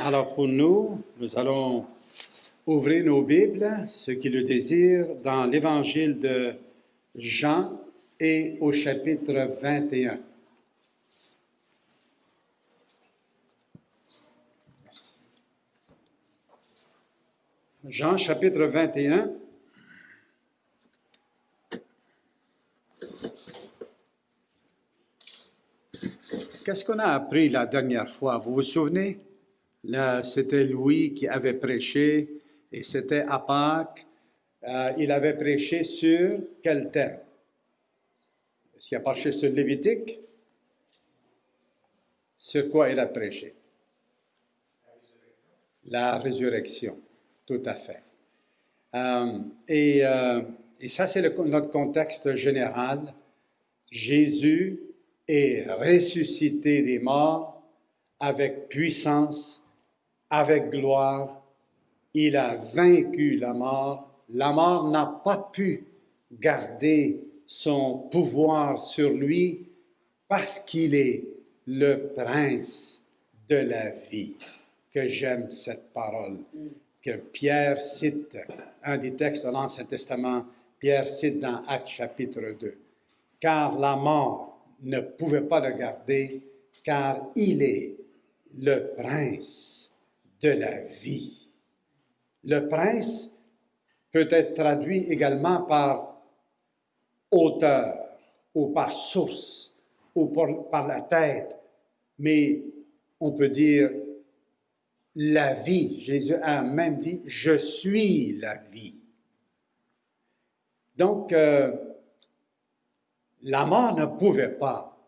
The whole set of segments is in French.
Alors pour nous, nous allons ouvrir nos Bibles, ceux qui le désirent, dans l'Évangile de Jean et au chapitre 21. Jean chapitre 21. Qu'est-ce qu'on a appris la dernière fois? Vous vous souvenez? C'était Louis qui avait prêché et c'était à Pâques. Euh, il avait prêché sur quel thème? Est-ce qu'il a prêché sur Lévitique? Sur quoi il a prêché? La résurrection, tout à fait. Euh, et, euh, et, ça, c'est notre contexte général. Jésus est ressuscité des morts avec puissance, avec gloire. Il a vaincu la mort. La mort n'a pas pu garder son pouvoir sur lui parce qu'il est le prince de la vie. Que j'aime cette parole que Pierre cite, un des textes de l'Ancien Testament, Pierre cite dans Actes chapitre 2. Car la mort ne pouvait pas le garder, car il est le prince de la vie. Le prince peut être traduit également par auteur ou par source ou par, la tête, mais on peut dire la vie. Jésus a même dit, je suis la vie. Donc, euh, la mort ne pouvait pas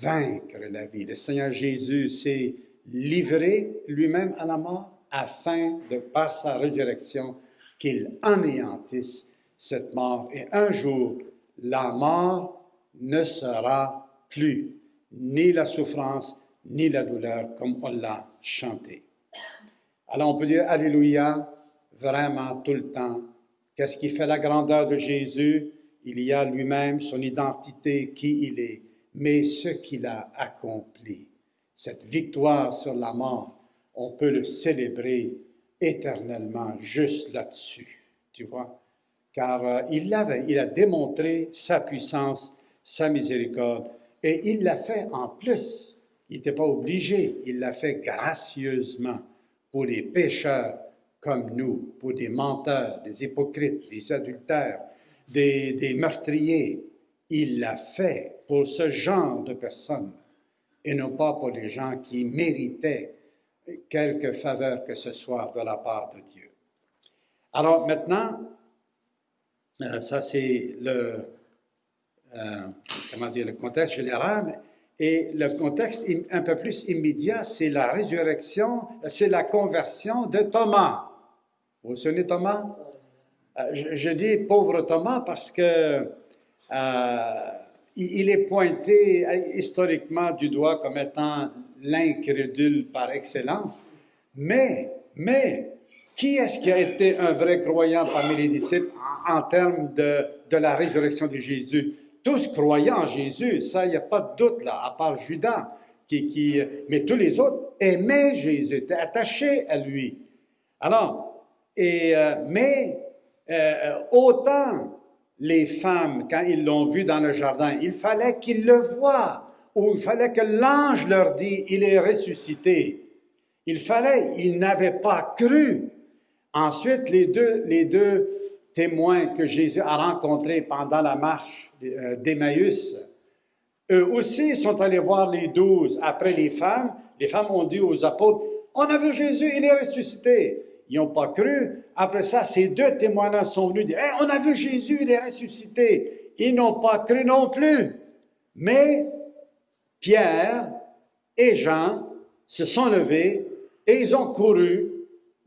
vaincre la vie. Le Seigneur Jésus s'est livré lui-même à la mort afin de, par sa résurrection, qu'il anéantisse cette mort. Et un jour, la mort ne sera plus ni la souffrance, ni la douleur, comme on l'a chanté. Alors on peut dire Alléluia vraiment tout le temps. Qu'est-ce qui fait la grandeur de Jésus? Il y a lui-même son identité, qui il est, mais ce qu'il a accompli. Cette victoire sur la mort, on peut le célébrer éternellement juste là-dessus, tu vois. Car euh, il l'avait, il a démontré sa puissance, sa miséricorde, et il l'a fait en plus. Il n'était pas obligé, il l'a fait gracieusement pour les pécheurs comme nous, pour des menteurs, des hypocrites, des adultères, des, meurtriers. Il l'a fait pour ce genre de personnes et non pas pour les gens qui méritaient quelque faveur que ce soit de la part de Dieu. Alors maintenant, euh, ça c'est le, euh, comment dire, le contexte général, et le contexte un peu plus immédiat, c'est la résurrection, c'est la conversion de Thomas. Vous vous souvenez Thomas? Euh, je, dis pauvre Thomas parce que il est pointé historiquement du doigt comme étant l'incrédule par excellence. Mais, mais, qui est-ce qui a été un vrai croyant parmi les disciples en, termes de, de, la résurrection de Jésus? Tous croyaient en Jésus, ça, il n'y a pas de doute là, à part Judas. Qui, qui, mais tous les autres aimaient Jésus, étaient attachés à lui. Alors, et, euh, mais euh, autant les femmes, quand ils l'ont vu dans le jardin, il fallait qu'ils le voient, ou il fallait que l'ange leur dise, il est ressuscité. Il fallait, ils n'avaient pas cru. Ensuite, les deux, les deux témoins que Jésus a rencontrés pendant la marche euh, d'Emmaüs, eux aussi sont allés voir les douze après les femmes. Les femmes ont dit aux apôtres, on a vu Jésus, il est ressuscité. Ils n'ont pas cru. Après ça, ces deux témoins sont venus dire, on a vu Jésus, il est ressuscité. Ils n'ont pas cru non plus. Mais Pierre et Jean se sont levés et ils ont couru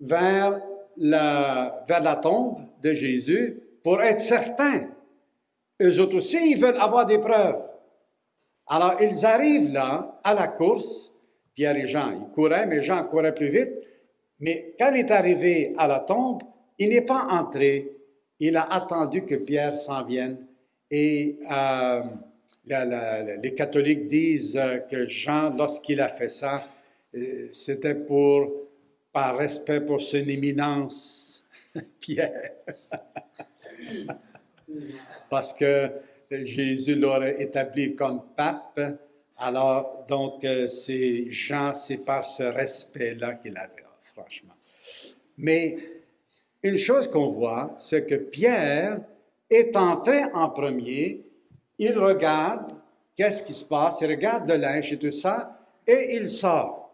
vers la, vers la tombe de Jésus pour être certains. Eux autres aussi, ils veulent avoir des preuves. Alors, ils arrivent là, à la course. Pierre et Jean, ils couraient, mais Jean courait plus vite. Mais quand il est arrivé à la tombe, il n'est pas entré. Il a attendu que Pierre s'en vienne. Et euh, les catholiques disent que Jean, lorsqu'il a fait ça, euh, c'était pour par respect pour son éminence, Pierre, parce que Jésus l'aurait établi comme pape, alors donc euh, c'est Jean, c'est par ce respect-là qu'il avait, franchement. Mais une chose qu'on voit, c'est que Pierre est entré en premier, il regarde, qu'est-ce qui se passe, il regarde le linge et tout ça, et il sort.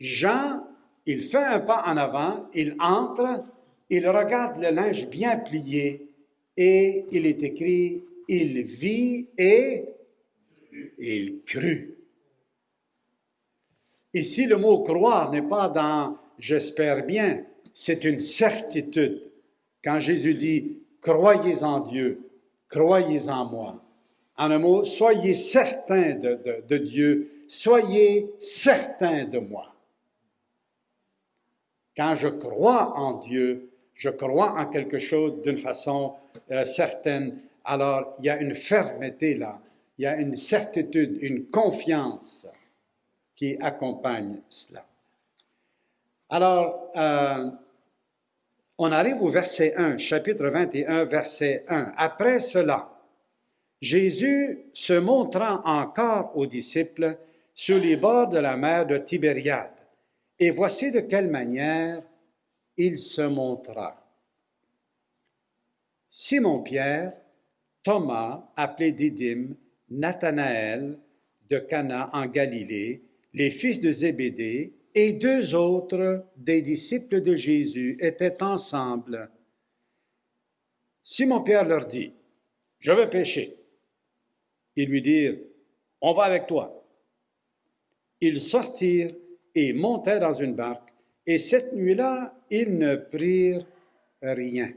Jean, il fait un pas en avant, il entre, il regarde le linge bien plié, et il est écrit, il vit et il crut. Ici, le mot croire n'est pas dans j'espère bien, c'est une certitude. Quand Jésus dit croyez en Dieu, croyez en moi. En un mot, soyez certains de, Dieu, soyez certains de moi. Quand je crois en Dieu, je crois en quelque chose d'une façon euh, certaine, alors il y a une fermeté là, il y a une certitude, une confiance qui accompagne cela. Alors, euh, on arrive au verset 1, chapitre 21, verset 1. Après cela, Jésus se montrant encore aux disciples sur les bords de la mer de Tibériade. Et voici de quelle manière il se montra. Simon-Pierre, Thomas, appelé Didyme, Nathanaël de Cana en Galilée, les fils de Zébédée et deux autres des disciples de Jésus étaient ensemble. Simon-Pierre leur dit, Je vais pêcher. Ils lui dirent, On va avec toi. Ils sortirent et montèrent dans une barque, et cette nuit-là, ils ne prirent rien.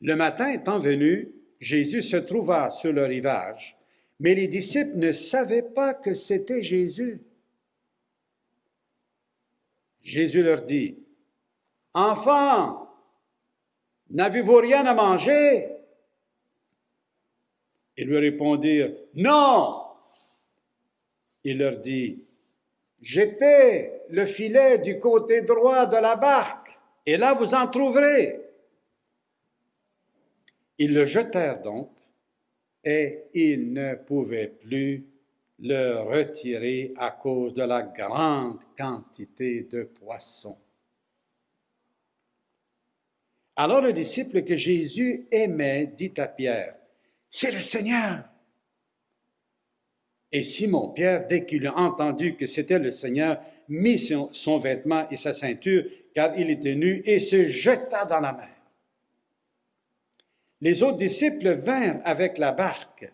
Le matin étant venu, Jésus se trouva sur le rivage, mais les disciples ne savaient pas que c'était Jésus. Jésus leur dit, Enfants, n'avez-vous rien à manger? Ils lui répondirent, Non. Il leur dit, Jetez le filet du côté droit de la barque, et là vous en trouverez. Ils le jetèrent donc, et ils ne pouvaient plus le retirer à cause de la grande quantité de poissons. Alors le disciple que Jésus aimait dit à Pierre, C'est le Seigneur. Et Simon-Pierre, dès qu'il a entendu que c'était le Seigneur, mit son, son, vêtement et sa ceinture, car il était nu, et se jeta dans la mer. Les autres disciples vinrent avec la barque,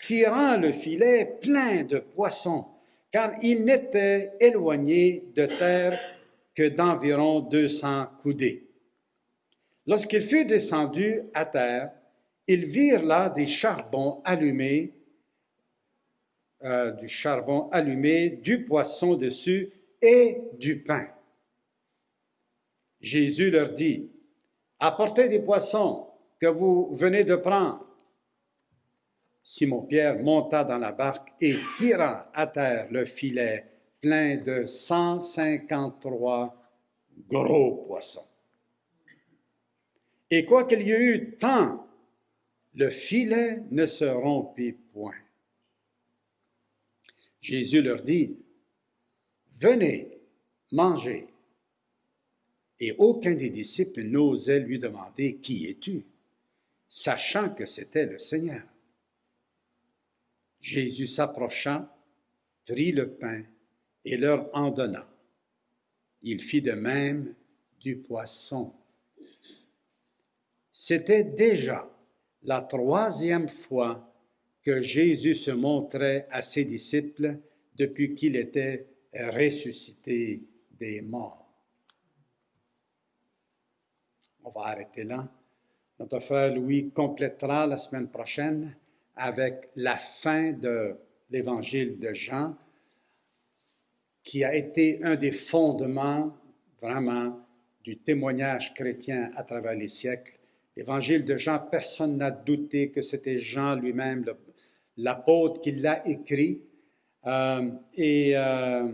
tirant le filet plein de poissons, car ils n'étaient éloignés de terre que d'environ deux cents coudées. Lorsqu'ils furent descendus à terre, ils virent là des charbons allumés, euh, du charbon allumé, du poisson dessus et du pain. Jésus leur dit, Apportez des poissons que vous venez de prendre. Simon-Pierre monta dans la barque et tira à terre le filet plein de 153 gros poissons. Et quoiqu'il y ait eu tant, le filet ne se rompit point. Jésus leur dit, Venez, mangez. Et aucun des disciples n'osait lui demander, Qui es-tu? Sachant que c'était le Seigneur. Jésus s'approcha, prit le pain et leur en donna. Il fit de même du poisson. C'était déjà la troisième fois que Jésus se montrait à ses disciples depuis qu'il était ressuscité des morts. On va arrêter là. Notre frère Louis complétera la semaine prochaine avec la fin de l'évangile de Jean, qui a été un des fondements vraiment du témoignage chrétien à travers les siècles. L'évangile de Jean, personne n'a douté que c'était Jean lui-même, l'apôtre, qui l'a écrit. Euh, et euh,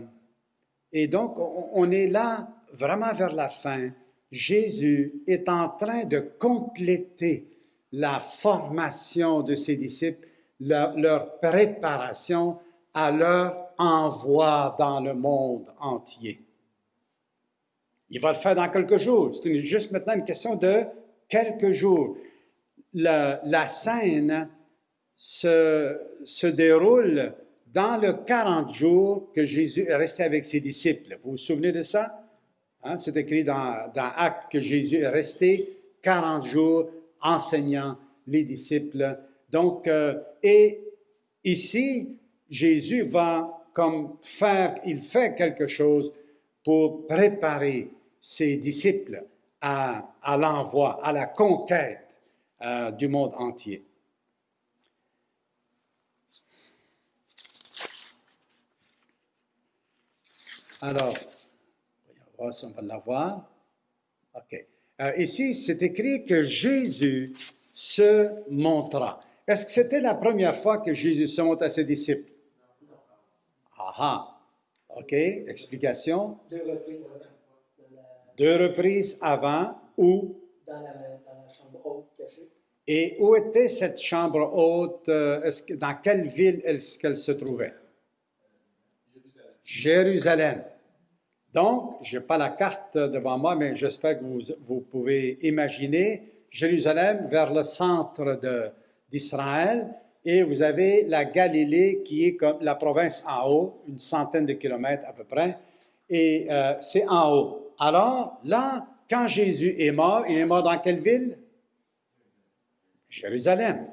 Et donc, on, on est là vraiment vers la fin. Jésus est en train de compléter la formation de ses disciples, leur, préparation à leur envoi dans le monde entier. Il va le faire dans quelques jours. C'est juste maintenant une question de quelques jours. La, la scène se, se déroule dans le 40 jours que Jésus est resté avec ses disciples. Vous vous souvenez de ça? Hein, C'est écrit dans, dans Actes que Jésus est resté 40 jours enseignant les disciples. Donc, euh, et ici, Jésus va comme faire, il fait quelque chose pour préparer ses disciples à, l'envoi, à la conquête euh, du monde entier. Alors, on va l'avoir. OK. Euh, ici, c'est écrit que Jésus se montra. Est-ce que c'était la première fois que Jésus se montre à ses disciples? Ah ah. OK. Explication. Deux reprises avant. Deux reprises avant, où dans la, dans la chambre haute cachée. et où était cette chambre haute? euh, que- dans quelle ville est-ce qu'elle se trouvait? Jérusalem. Donc, je n'ai pas la carte devant moi, mais j'espère que vous, vous pouvez imaginer Jérusalem vers le centre d'Israël et vous avez la Galilée qui est comme la province en haut, une centaine de kilomètres à peu près, et euh, c'est en haut. Alors, là, quand Jésus est mort, il est mort dans quelle ville? Jérusalem.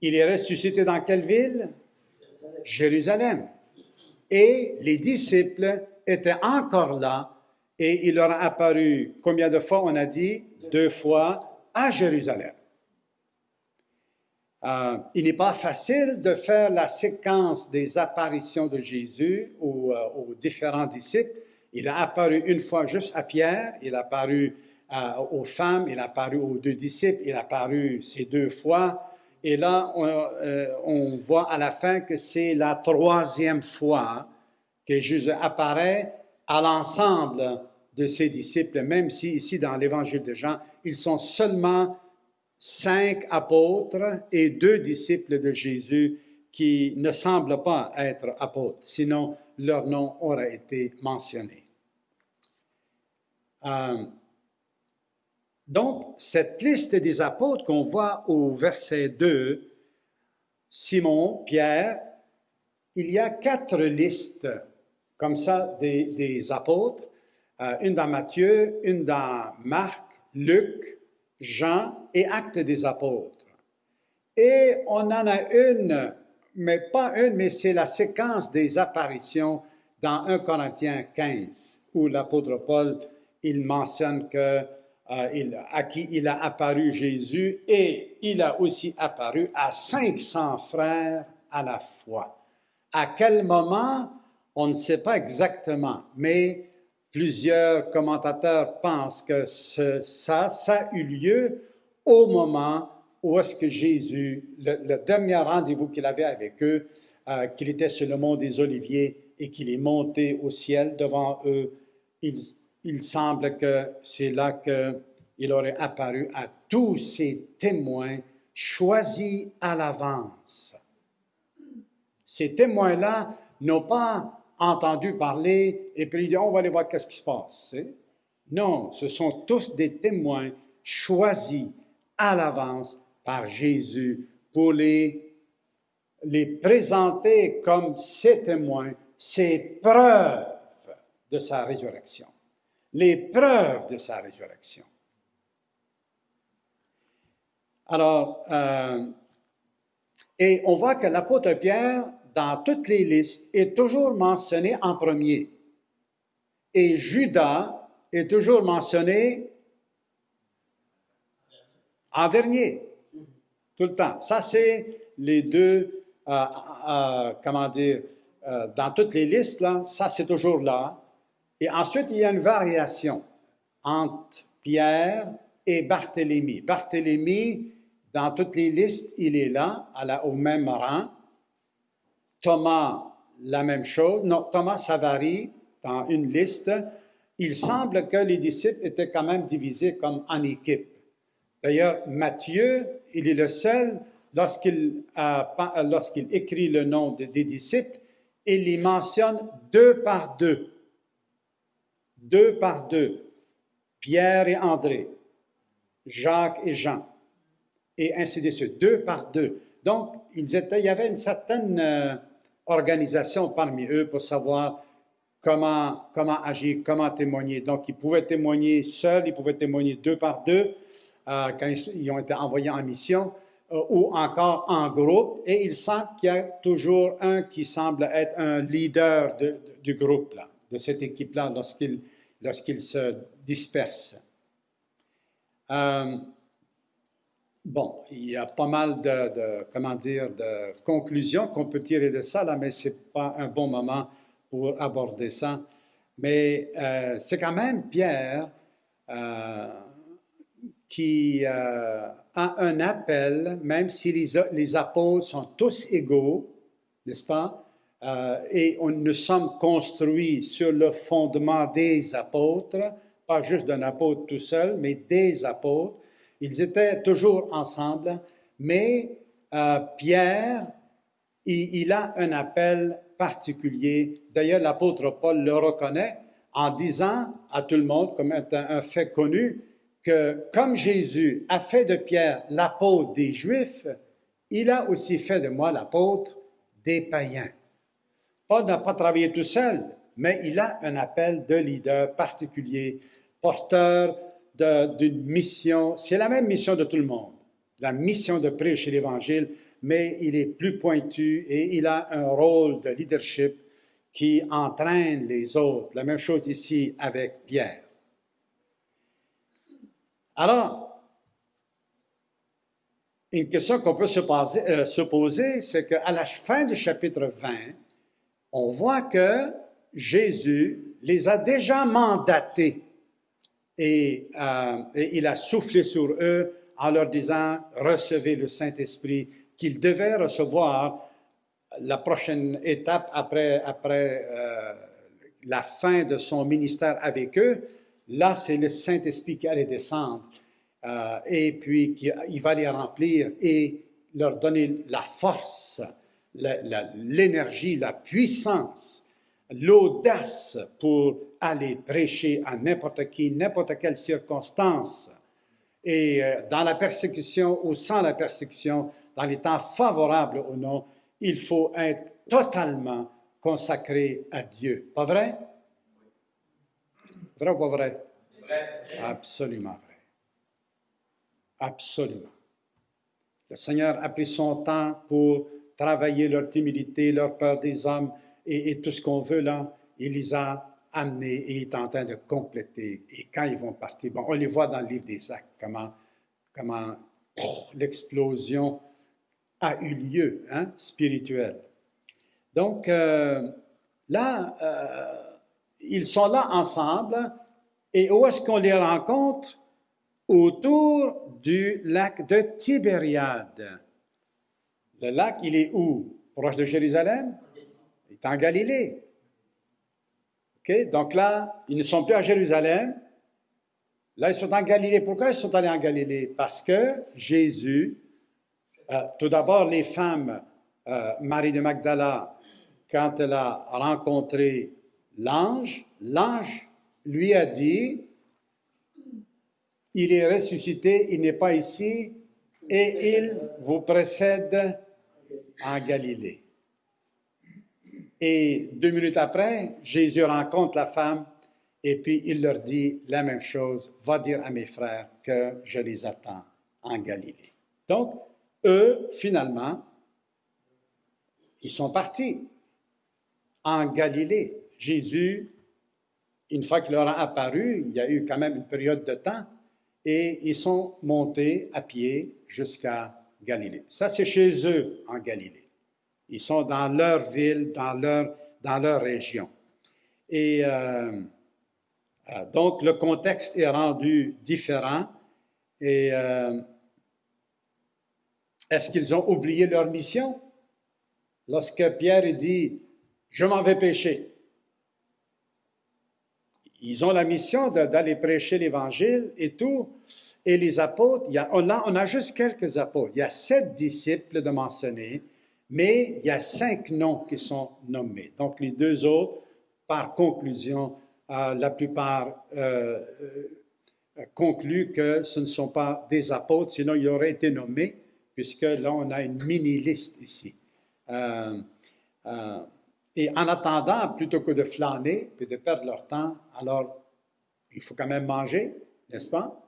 Il est ressuscité dans quelle ville? Jérusalem. Et les disciples étaient encore là et il leur a apparu, combien de fois on a dit? Deux fois à Jérusalem. Euh, il n'est pas facile de faire la séquence des apparitions de Jésus aux, euh, aux différents disciples. Il a apparu une fois juste à Pierre, il a apparu euh, aux femmes, il a apparu aux deux disciples, il a apparu ces deux fois. Et là, on, euh, on voit à la fin que c'est la troisième fois que Jésus apparaît à l'ensemble de ses disciples, même si ici dans l'évangile de Jean, ils sont seulement cinq apôtres et deux disciples de Jésus qui ne semblent pas être apôtres, sinon leur nom aurait été mentionné. Euh, donc, cette liste des apôtres qu'on voit au verset 2, Simon, Pierre, il y a quatre listes comme ça des, apôtres, euh, une dans Matthieu, une dans Marc, Luc, Jean et Actes des apôtres. Et on en a une, mais pas une, mais c'est la séquence des apparitions dans 1 Corinthiens 15, où l'apôtre Paul, il mentionne que euh, à qui il a apparu Jésus et il a aussi apparu à 500 frères à la fois. À quel moment, on ne sait pas exactement, mais plusieurs commentateurs pensent que ça, ça a eu lieu au moment où est-ce que Jésus, le, dernier rendez-vous qu'il avait avec eux, euh, qu'il était sur le mont des Oliviers et qu'il est monté au ciel devant eux, il, il semble que c'est là qu'il aurait apparu à tous ces témoins choisis à l'avance. Ces témoins-là n'ont pas entendu parler et puis ils disent, on va aller voir qu'est-ce qui se passe. Non, ce sont tous des témoins choisis à l'avance par Jésus pour les, les présenter comme ses témoins, ses preuves de sa résurrection. Les preuves de sa résurrection. Alors, euh, et on voit que l'apôtre Pierre, dans toutes les listes, est toujours mentionné en premier. Et Judas est toujours mentionné en dernier, tout le temps. Ça, c'est les deux, euh, euh, comment dire, euh, dans toutes les listes, là, ça, c'est toujours là. Et ensuite, il y a une variation entre Pierre et Barthélemy. Barthélemy, dans toutes les listes, il est là, au même rang. Thomas, la même chose. Non, Thomas, ça varie. dans une liste, il semble que les disciples étaient quand même divisés comme en équipe. D'ailleurs, Matthieu, il est le seul, lorsqu'il lorsqu'il écrit le nom des disciples, il les mentionne deux par deux. Deux par deux. Pierre et André, Jacques et Jean, et ainsi de suite, deux par deux. Donc, il y avait une certaine euh, organisation parmi eux pour savoir comment, comment agir, comment témoigner. Donc, ils pouvaient témoigner seuls, ils pouvaient témoigner deux par deux euh, quand ils, ont été envoyés en mission, euh, ou encore en groupe, et ils sentent qu'il y a toujours un qui semble être un leader du groupe, là, de cette équipe-là, lorsqu'ils lorsqu'ils se dispersent. Euh, bon, il y a pas mal de, comment dire, de conclusions qu'on peut tirer de ça, là, mais ce n'est pas un bon moment pour aborder ça. Mais euh, c'est quand même Pierre euh, qui a un appel, même si les, les apôtres sont tous égaux, n'est-ce pas? Euh, et on, nous sommes construits sur le fondement des apôtres, pas juste d'un apôtre tout seul, mais des apôtres. Ils étaient toujours ensemble, mais euh, Pierre, il, a un appel particulier. D'ailleurs, l'apôtre Paul le reconnaît en disant à tout le monde, comme un, un fait connu, que comme Jésus a fait de Pierre l'apôtre des Juifs, il a aussi fait de moi l'apôtre des païens. Paul n'a pas travaillé tout seul, mais il a un appel de leader particulier, porteur d'une mission. C'est la même mission de tout le monde, la mission de prêcher l'Évangile, mais il est plus pointu et il a un rôle de leadership qui entraîne les autres. La même chose ici avec Pierre. Alors, une question qu'on peut se poser, euh, se poser c'est qu'à la fin du chapitre 20, on voit que Jésus les a déjà mandatés et, euh, et, il a soufflé sur eux en leur disant, recevez le Saint-Esprit, qu'ils devaient recevoir la prochaine étape après, après euh, la fin de son ministère avec eux. Là, c'est le Saint-Esprit qui allait descendre euh, et puis qui, il va les remplir et leur donner la force l'énergie, la, puissance, l'audace pour aller prêcher à n'importe qui, n'importe quelle circonstance. Et euh, dans la persécution ou sans la persécution, dans les temps favorables ou non, il faut être totalement consacré à Dieu. Pas vrai? Vrai ou pas vrai? Vrai. Absolument vrai. Absolument. Le Seigneur a pris son temps pour travailler leur timidité, leur peur des hommes et, tout ce qu'on veut là, il les a amenés et il est en train de compléter. Et quand ils vont partir, bon, on les voit dans le livre des actes, comment, comment l'explosion a eu lieu, hein, spirituelle. Donc, euh, là, euh, ils sont là ensemble, et où est-ce qu'on les rencontre? Autour du lac de Tibériade. Le lac, il est où? Proche de Jérusalem? Il est en Galilée. OK? Donc là, ils ne sont plus à Jérusalem. Là, ils sont en Galilée. Pourquoi ils sont allés en Galilée? Parce que Jésus, euh, tout d'abord, les femmes, euh, Marie de Magdala, quand elle a rencontré l'ange, l'ange lui a dit, il est ressuscité, il n'est pas ici, et il vous précède en Galilée. Et deux minutes après, Jésus rencontre la femme et puis il leur dit la même chose, va dire à mes frères que je les attends en Galilée. Donc, eux, finalement, ils sont partis en Galilée. Jésus, une fois qu'il leur a apparu, il y a eu quand même une période de temps, et ils sont montés à pied jusqu'à Galilée. Ça, c'est chez eux en Galilée. Ils sont dans leur ville, dans leur, dans leur région. Et euh, euh, donc, le contexte est rendu différent. Et euh, est-ce qu'ils ont oublié leur mission? Lorsque Pierre dit, je m'en vais pêcher. ils ont la mission d'aller prêcher l'Évangile et tout. Et les apôtres, on, a, on a juste quelques apôtres. Il y a sept disciples de mentionner, mais il y a cinq noms qui sont nommés. Donc les deux autres, par conclusion, euh, la plupart euh, euh, concluent que ce ne sont pas des apôtres, sinon ils auraient été nommés, puisque là on a une mini-liste ici. Et en attendant, plutôt que de flâner et de perdre leur temps, alors il faut quand même manger, n'est-ce pas?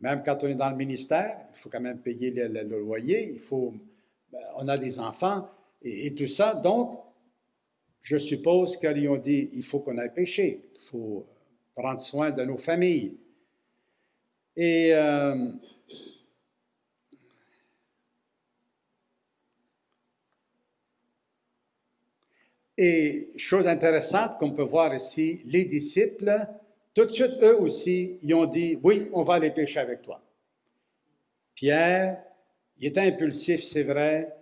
Même quand on est dans le ministère, il faut quand même payer le, le- loyer, il faut, on a des enfants et, tout ça. Donc, je suppose qu'ils ont dit, il faut qu'on aille pêcher, il faut prendre soin de nos familles. Et euh, Et chose intéressante qu'on peut voir ici, les disciples, tout de suite, eux aussi, ils ont dit, oui, on va aller pêcher avec toi. Pierre, il était impulsif, c'est vrai,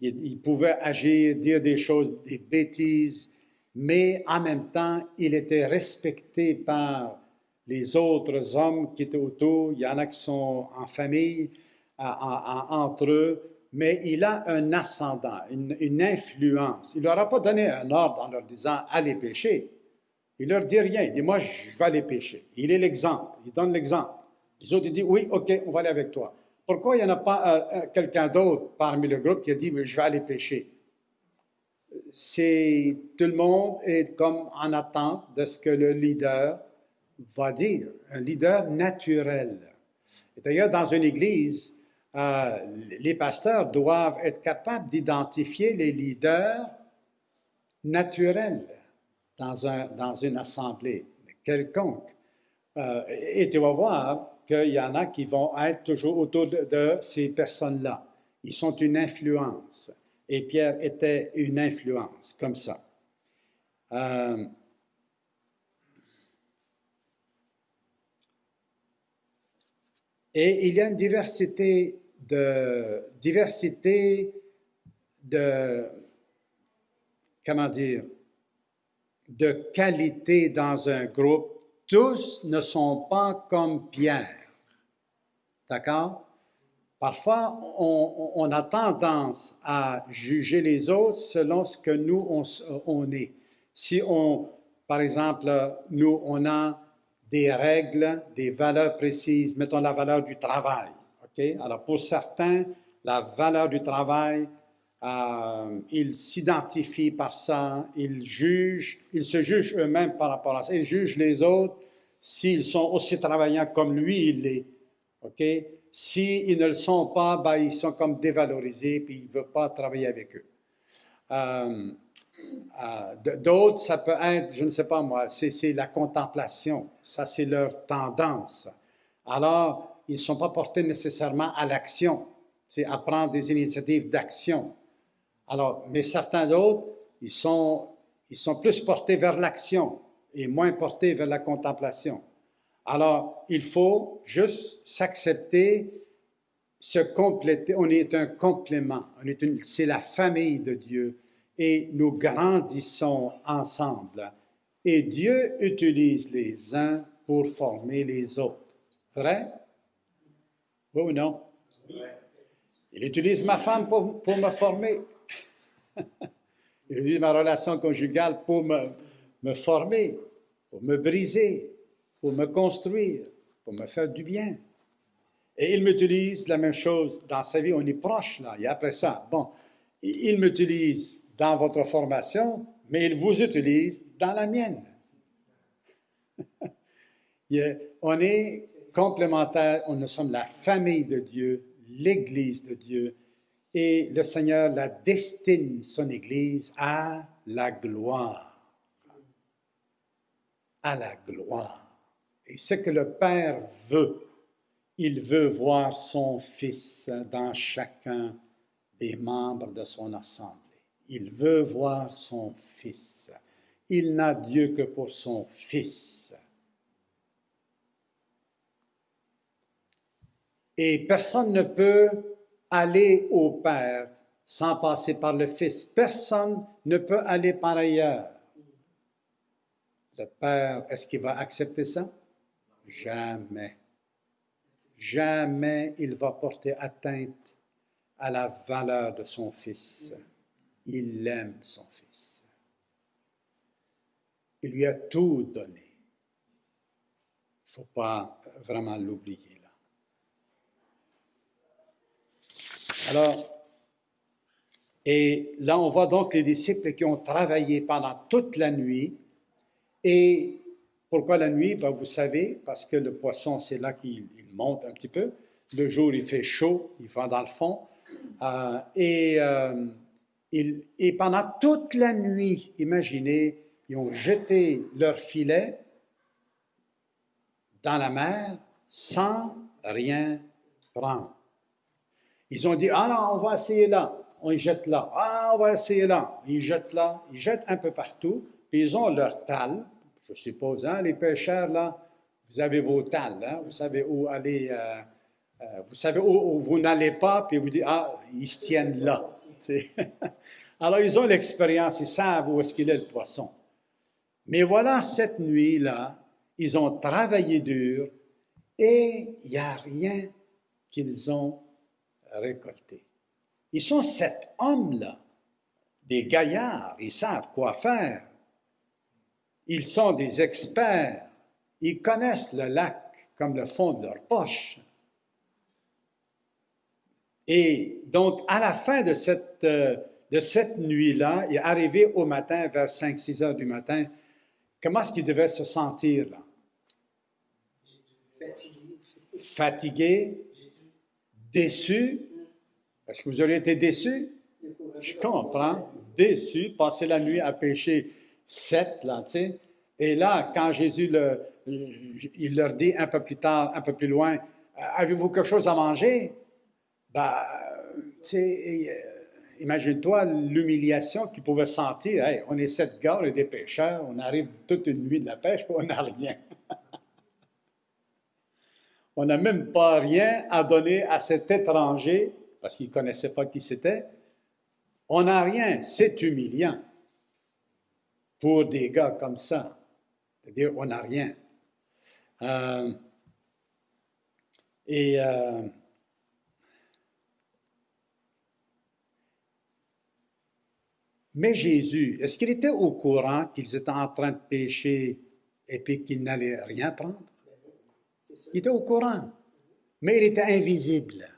il, pouvait agir, dire des choses, des bêtises, mais en même temps, il était respecté par les autres hommes qui étaient autour. Il y en a qui sont en famille, en- en- en- entre eux, mais il a un ascendant, une, influence. Il ne leur a pas donné un ordre en leur disant allez pêcher. Il leur dit rien. Il dit moi, je vais aller pêcher. Il est l'exemple. Il donne l'exemple. Les autres disent oui, ok, on va aller avec toi. Pourquoi il n'y en a pas euh, euh, quelqu'un d'autre parmi le groupe qui a dit je vais aller pêcher? C'est tout le monde est comme en attente de ce que le leader va dire, un leader naturel. D'ailleurs, dans une église, euh, les pasteurs doivent être capables d'identifier les leaders naturels dans, un, dans une assemblée quelconque. Et tu vas voir qu'il y en a qui vont être toujours autour de, ces personnes-là. Ils sont une influence. Et Pierre était une influence, comme ça. Euh, Et il y a une diversité de, diversité de, comment dire, de qualité dans un groupe. Tous ne sont pas comme Pierre. D'accord? Parfois, on, a tendance à juger les autres selon ce que nous, on, est. Si on, par exemple, nous, on a des règles, des valeurs précises, mettons la valeur du travail. OK? Alors, pour certains, la valeur du travail, euh, ils s'identifient par ça, ils jugent, ils se jugent eux-mêmes par rapport à ça, ils jugent les autres s'ils sont aussi travaillants comme lui, il l'est. OK? S'ils ne le sont pas, ben, ils sont comme dévalorisés, puis il ne veut pas travailler avec eux. Euh, euh, D'autres, ça peut être, je ne sais pas moi, c'est la contemplation. Ça, c'est leur tendance. Alors, ils ne sont pas portés nécessairement à l'action, c'est à prendre des initiatives d'action. Alors, mais certains d'autres, ils sont, ils sont plus portés vers l'action et moins portés vers la contemplation. Alors, il faut juste s'accepter, se compléter. On est un complément. C'est la famille de Dieu et nous grandissons ensemble. Et Dieu utilise les uns pour former les autres. Vrai? Oui ou non? Il utilise ma femme pour, pour me former. Il utilise ma relation conjugale pour me, me former, pour me briser, pour me construire, pour me faire du bien. Et il m'utilise la même chose dans sa vie. On est proche là. Et après ça, bon, il m'utilise dans votre formation, mais il vous utilise dans la mienne. On est complémentaires, on nous sommes la famille de Dieu, l'Église de Dieu, et le Seigneur la destine, son Église, à la gloire. À la gloire. Et ce que le Père veut, il veut voir son Fils dans chacun des membres de son assemblée. Il veut voir son Fils. Il n'a Dieu que pour son Fils. Et personne ne peut aller au Père sans passer par le Fils. Personne ne peut aller par ailleurs. Le Père, est-ce qu'il va accepter ça? Jamais. Jamais il va porter atteinte à la valeur de son Fils. Il aime son Fils. Il lui a tout donné. Il ne faut pas vraiment l'oublier là. Alors, et là, on voit donc les disciples qui ont travaillé pendant toute la nuit. Et pourquoi la nuit? Ben, Vous savez, parce que le poisson, c'est là qu'il monte un petit peu. Le jour, il fait chaud, il va dans le fond. Euh, et, euh, et pendant toute la nuit, imaginez, ils ont jeté leur filet dans la mer sans rien prendre. Ils ont dit, ah non, on va essayer là on y jette là. Ah, on va essayer là. Ils jettent là. Ils jettent un peu partout. Puis ils ont leur tal. Je suppose, hein, les pêcheurs, là, vous avez vos tals. Hein, vous savez où aller. Euh, euh, vous savez où, vous n'allez pas, puis vous dites, ah, ils se tiennent là. Alors, ils ont l'expérience, ils savent où est-ce qu'il est le poisson. Mais voilà, cette nuit-là, ils ont travaillé dur et il n'y a rien qu'ils ont récolté. Ils sont sept hommes-là, des gaillards, ils savent quoi faire. Ils sont des experts, ils connaissent le lac comme le fond de leur poche. Et donc, à la fin de cette, euh, nuit-là, est arrivé au matin, vers 5-6 heures du matin, comment est-ce qu'il devait se sentir là? Fatigué. Fatigué, déçu, est-ce que vous auriez été déçu? Je comprends. Déçu, passer la nuit à pêcher sept, là, tu sais. Et là, quand Jésus le, il leur dit un peu plus tard, un peu plus loin, avez-vous quelque chose à manger? Ben, tu sais, euh, imagine-toi l'humiliation qu'ils pouvaient sentir. on est sept gars, et des pêcheurs, on arrive toute une nuit de la pêche, on n'a rien. on n'a même pas rien à donner à cet étranger parce qu'ils ne connaissaient pas qui c'était. On n'a rien, c'est humiliant pour des gars comme ça. C'est-à-dire, on n'a rien. Euh, euh, mais Jésus, est-ce qu'il était au courant qu'ils étaient en train de pécher et puis qu'ils n'allaient rien prendre? Il était au courant, mais il était invisible.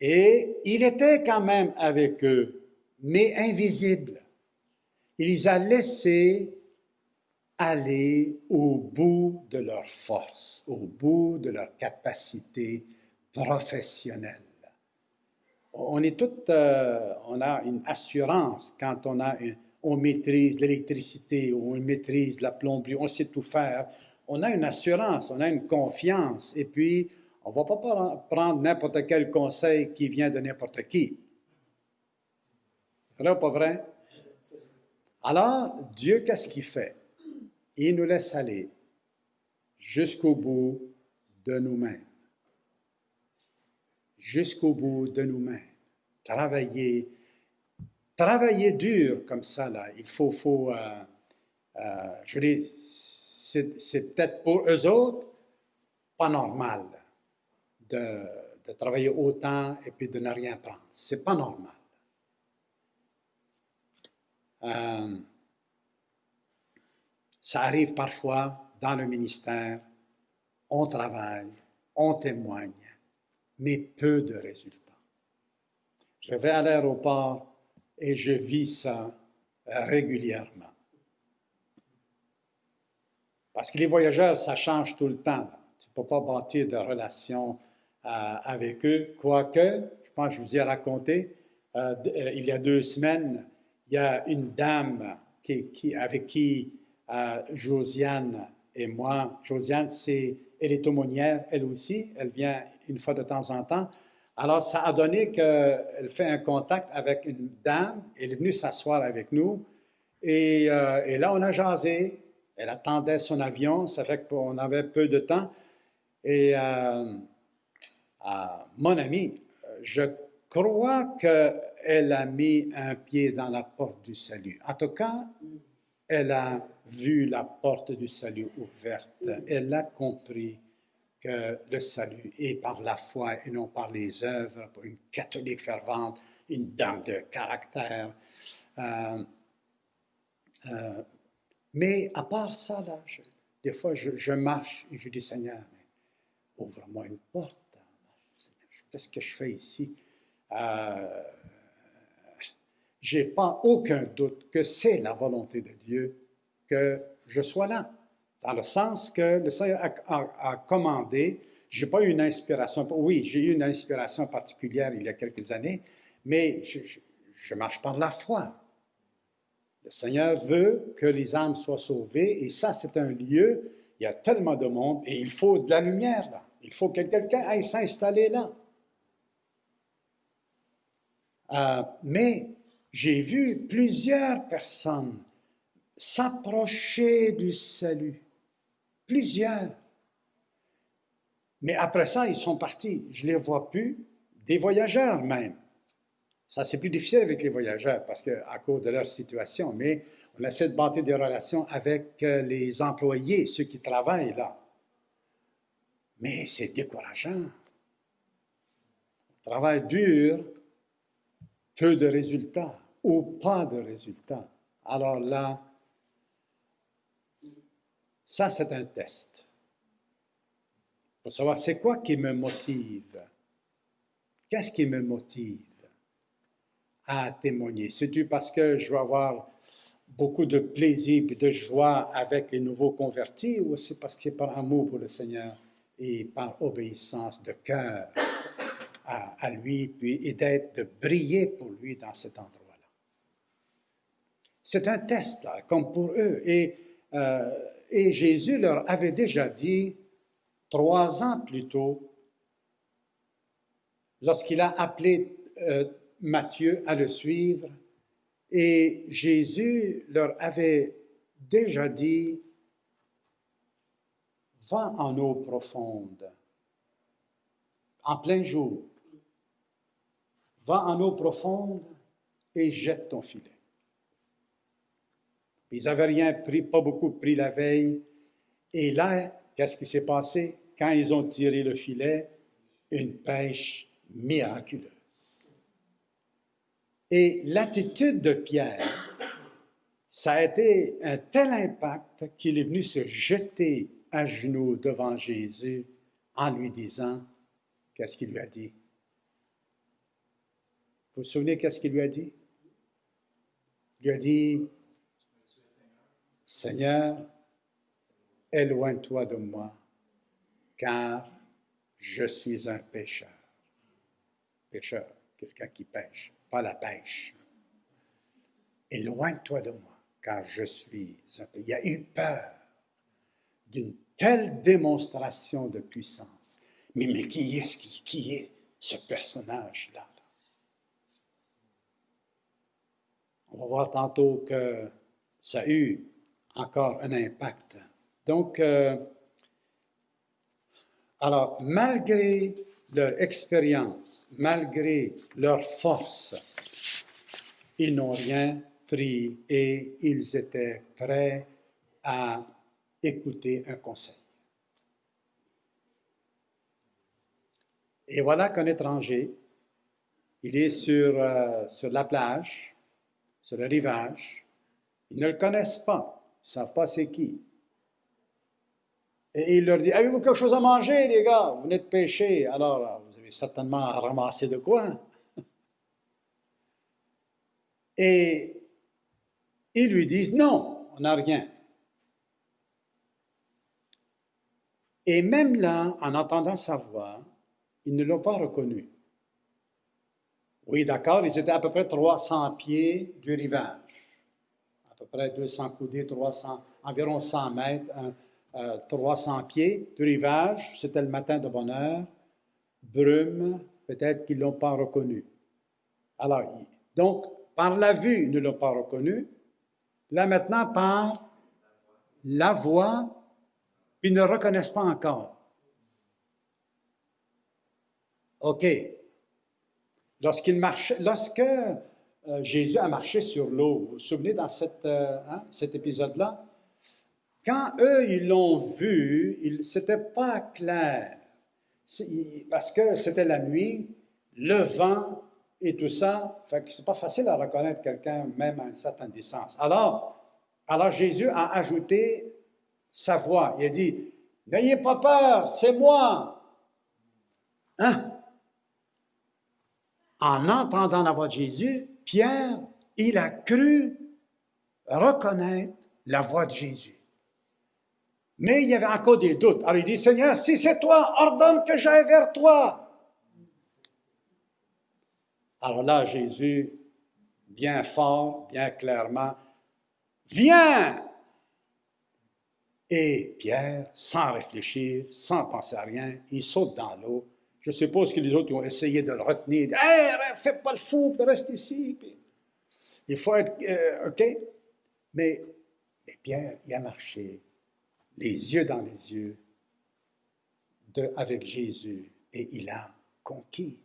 Et il était quand même avec eux, mais invisible. Il les a laissés aller au bout de leur force, au bout de leur capacité professionnelle. On est tout, euh, on a une assurance quand on a, on maîtrise l'électricité, on maîtrise la plomberie, on sait tout faire. On a une assurance, on a une confiance, et puis on ne va pas prendre n'importe quel conseil qui vient de n'importe qui. Vrai ou pas vrai? Alors, Dieu, qu'est-ce qu'il fait? Il nous laisse aller jusqu'au bout de nous-mêmes. Jusqu'au bout de nous-mêmes. Travailler, travailler dur comme ça, là. Il faut, faut euh, euh, je veux dire, c'est peut-être pour eux autres pas normal de, travailler autant et puis de ne rien prendre. C'est pas normal. Euh, ça arrive parfois dans le ministère, on travaille, on témoigne, mais peu de résultats. Je vais à l'aéroport et je vis ça régulièrement. Parce que les voyageurs, ça change tout le temps. Tu ne peux pas bâtir de relations euh, avec eux, quoique, je pense que je vous ai raconté, euh, euh, il y a deux semaines, il y a une dame avec qui Josiane et moi, Josiane, c'est, elle est aumônière, elle aussi, elle vient une fois de temps en temps. Alors, ça a donné qu'elle fait un contact avec une dame, elle est venue s'asseoir avec nous, et, et, là, on a jasé, elle attendait son avion, ça fait qu'on avait peu de temps, et mon ami, je crois qu'elle a mis un pied dans la porte du salut. En tout cas, elle a vu la porte du salut ouverte. Elle a compris que le salut est par la foi et non par les œuvres, pour une catholique fervente, une dame de caractère. Euh, euh, mais à part ça, là, des fois, je, marche et je dis, Seigneur, ouvre-moi une porte. Qu'est-ce que je fais ici? Euh, je n'ai pas aucun doute que c'est la volonté de Dieu que je sois là. Dans le sens que le Seigneur a, commandé, je n'ai pas eu une inspiration, oui, j'ai eu une inspiration particulière il y a quelques années, mais je, marche par la foi. Le Seigneur veut que les âmes soient sauvées et ça, c'est un lieu, il y a tellement de monde et il faut de la lumière là. Il faut que quelqu'un aille s'installer là. Euh, mais j'ai vu plusieurs personnes s'approcher du salut. Plusieurs. Mais après ça, ils sont partis. Je ne les vois plus. Des voyageurs même. Ça, c'est plus difficile avec les voyageurs parce qu'à cause de leur situation. Mais on essaie de bâtir des relations avec euh, les employés, ceux qui travaillent là. Mais c'est décourageant. Travail dur, peu de résultats ou pas de résultats. Alors là, ça c'est un test. Pour savoir c'est quoi qui me motive? Qu'est-ce qui me motive à témoigner? C'est-tu parce que je vais avoir beaucoup de plaisir et de joie avec les nouveaux convertis ou c'est parce que c'est par amour pour le Seigneur et par obéissance de cœur? à, lui, puis, et d'être, de briller pour lui dans cet endroit-là. C'est un test, comme pour eux. Et, euh, et Jésus leur avait déjà dit, trois ans plus tôt, lorsqu'il a appelé euh, Matthieu à le suivre, et Jésus leur avait déjà dit, va en eau profonde, en plein jour, va en eau profonde et jette ton filet. Ils n'avaient rien pris, pas beaucoup pris la veille. Et là, qu'est-ce qui s'est passé? Quand ils ont tiré le filet, une pêche miraculeuse. Et l'attitude de Pierre, ça a été un tel impact qu'il est venu se jeter à genoux devant Jésus en lui disant, qu'est-ce qu'il lui a dit? Vous vous souvenez qu'est-ce qu'il lui a dit? Il lui a dit, Seigneur, éloigne-toi de moi, car je suis un pécheur. Pécheur, quelqu'un qui pêche, pas la pêche. Éloigne-toi de moi, car je suis un pécheur. Il a eu peur d'une telle démonstration de puissance. Mais, qui est, qui, qui est ce personnage-là? On va voir tantôt que ça a encore un impact. Donc, euh, alors, malgré leur expérience, malgré leur force, ils n'ont rien pris et ils étaient prêts à écouter un conseil. Et voilà qu'un étranger, il est sur, euh, sur la plage, sur le rivage. Ils ne le connaissent pas. Ne savent pas c'est qui. Et il leur dit, avez-vous quelque chose à manger, les gars? Vous venez de pêcher. Alors, vous avez certainement ramassé de quoi? Et ils lui disent, non, on n'a rien. Et même là, en entendant sa voix, ils ne l'ont pas reconnu. Oui, d'accord, ils étaient à peu près 300 pieds du rivage. À peu près 200 coudées, 300, environ 100 mètres, 300 euh, pieds du rivage. C'était le matin de bonne heure. Brume, peut-être qu'ils ne l'ont pas reconnu. Alors, donc, par la vue, ils ne l'ont pas reconnu. Là, maintenant, par la voix, ils ne reconnaissent pas encore. OK, lorsqu'il marchait, lorsque euh, Jésus a marché sur l'eau. Vous vous souvenez dans euh, hein, cet épisode-là? Quand eux, ils l'ont vu, c'était pas clair. Parce que c'était la nuit, le vent et tout ça. Fait que c'est pas facile à reconnaître quelqu'un, même à une certaine distance. Alors, alors Jésus a ajouté sa voix. Il a dit, N'ayez pas peur, c'est moi. Hein? En entendant la voix de Jésus, Pierre, il a cru reconnaître la voix de Jésus. Mais il y avait encore des doutes. Alors il dit, Seigneur, si c'est toi, ordonne que j'aille vers toi. Alors là, Jésus, bien fort, bien clairement, viens. Et Pierre, sans réfléchir, sans penser à rien, il saute dans l'eau. Je suppose que les autres ont essayé de le retenir. Hé, fais pas le fou, reste ici. il faut être. euh, OK? Mais, mais Pierre, il a marché, les yeux dans les yeux, avec Jésus, et il a conquis.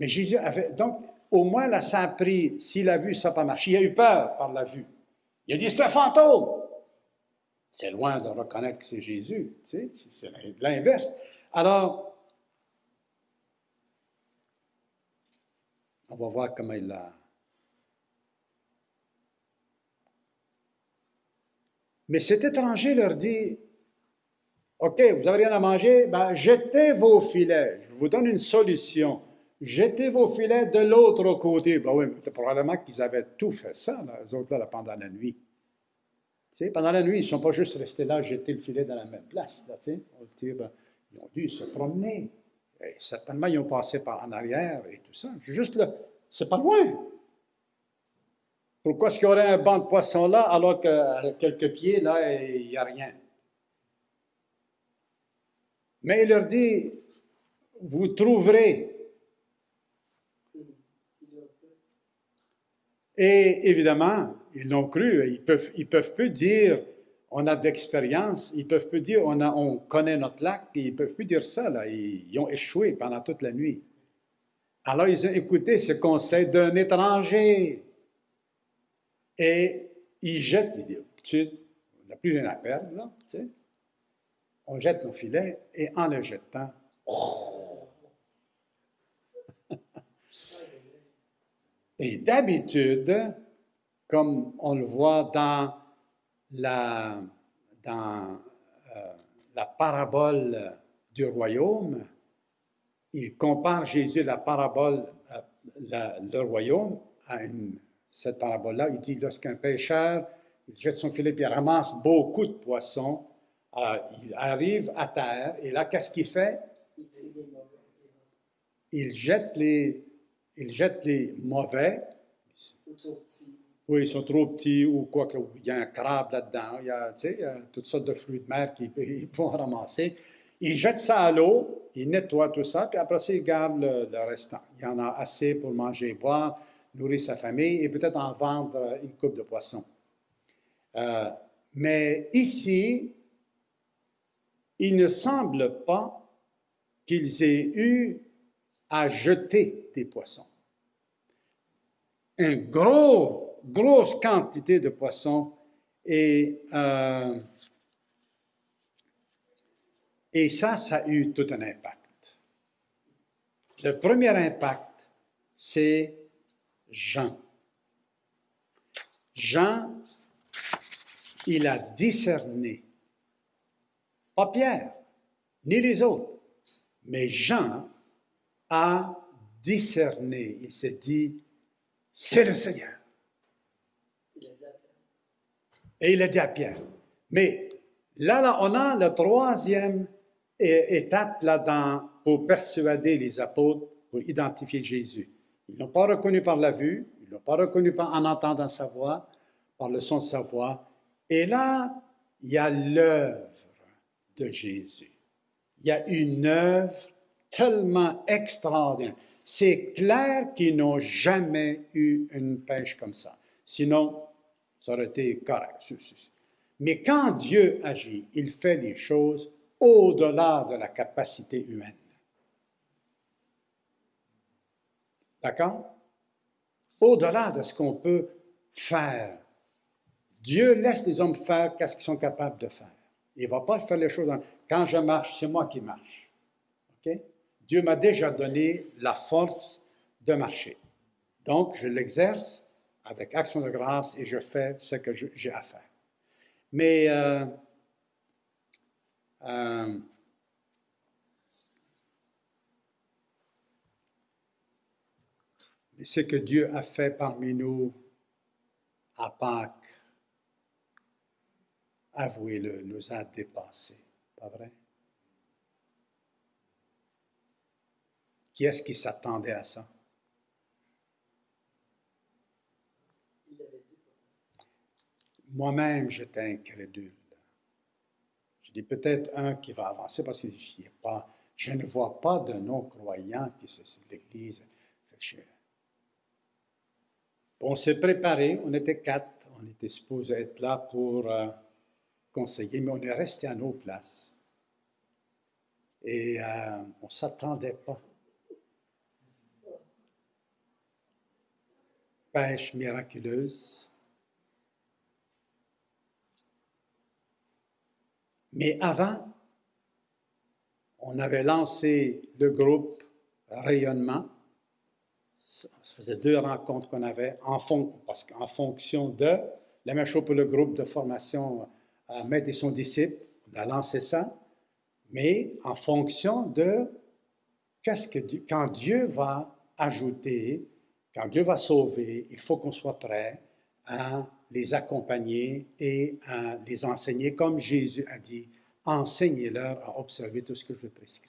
Mais Jésus avait. Donc, au moins, là, ça a. S'il a vu, ça n'a pas marché. Il a eu peur par la vue. Il a dit c'est un fantôme. C'est loin de reconnaître que c'est Jésus. Tu sais, c'est l'inverse. Alors, on va voir comment il l'a. Mais cet étranger leur dit OK, vous n'avez rien à manger, ben, jetez vos filets. Je vous donne une solution. Jetez vos filets de l'autre côté. Ben oui, c'est probablement qu'ils avaient tout fait ça, eux autres, pendant la nuit. Pendant la nuit, ils ne sont pas juste restés là, jeter le filet dans la même place. Là, tu sais. On se dit, ben, ils ont dû se promener. Et certainement, ils ont passé par en arrière et tout ça. Juste là, c'est pas loin. Pourquoi est-ce qu'il y aurait un banc de poissons là, alors qu'à quelques pieds, là, il n'y a rien? Mais il leur dit, vous trouverez. Et évidemment, ils l'ont cru. Ils peuvent, peuvent plus dire, on a d'expérience. Ils peuvent plus dire, on, connaît notre lac. Ils peuvent plus dire ça. Là. Ils, ont échoué pendant toute la nuit. Alors, ils ont écouté ce conseil d'un étranger. Et ils jettent, ils disent, on n'a plus rien à perdre, là, tu sais. On jette nos filets et en le jetant, Et d'habitude, comme on le voit dans la, dans, euh, la parabole du royaume, il compare Jésus, la parabole, euh, le royaume, à cette parabole-là. Il dit lorsqu'un pêcheur il jette son filet il ramasse beaucoup de poissons, euh, il arrive à terre et là, qu'est-ce qu'il fait? Il jette les, il jette les mauvais. Oui, ils sont trop petits ou quoi que. Il y a un crabe là-dedans, il y a, il y toutes sortes de fruits de mer qu'ils ils vont ramasser. Ils jettent ça à l'eau, ils nettoient tout ça, puis après ça, ils gardent le, le restant. Il y en a assez pour manger et boire, nourrir sa famille et peut-être en vendre une coupe de poisson. Euh, mais ici, il ne semble pas qu'ils aient eu à jeter des poissons une gros, grosse quantité de poissons et, euh, et ça, ça a eu tout un impact. Le premier impact, c'est Jean. Jean, il a discerné, pas Pierre, ni les autres, mais Jean a discerné. Il s'est dit, c'est le Seigneur. Il a dit à Pierre. Et il a dit à Pierre. Mais là, on a la troisième étape là dans, pour persuader les apôtres, pour identifier Jésus. Ils ne l'ont pas reconnu par la vue, ils ne l'ont pas reconnu par, en entendant sa voix, par le son de sa voix. Et là, il y a l'œuvre de Jésus. Il y a une œuvre tellement extraordinaire. C'est clair qu'ils n'ont jamais eu une pêche comme ça. Sinon, ça aurait été correct. Mais quand Dieu agit, il fait les choses au-delà de la capacité humaine. D'accord? au-delà de ce qu'on peut faire. Dieu laisse les hommes faire qu'est-ce qu'ils sont capables de faire. Il ne va pas faire les choses. Quand je marche, c'est moi qui marche. Dieu m'a déjà donné la force de marcher. Donc, je l'exerce avec action de grâce et je fais ce que j'ai à faire. Mais euh, euh, ce que Dieu a fait parmi nous à Pâques, avouez-le, nous a dépassés. Pas vrai? Qui est-ce qui s'attendait à ça? Moi-même, j'étais incrédule. Je dis peut-être un qui va avancer parce que je, pas, je ne vois pas de non-croyants qui sont l'Église. On s'est préparé, on était quatre, on était supposé être là pour euh, conseiller, mais on est resté à nos places. Et euh, on ne s'attendait pas. Pêche miraculeuse. Mais avant, on avait lancé le groupe Rayonnement. Ça faisait deux rencontres qu'on avait en, parce qu'en fonction de la même chose pour le groupe de formation à Maître et son disciple. On a lancé ça, mais en fonction de qu'est-ce que quand Dieu va ajouter, quand Dieu va sauver, il faut qu'on soit prêt à les accompagner et à les enseigner, comme Jésus a dit, enseignez-leur à observer tout ce que je prescris.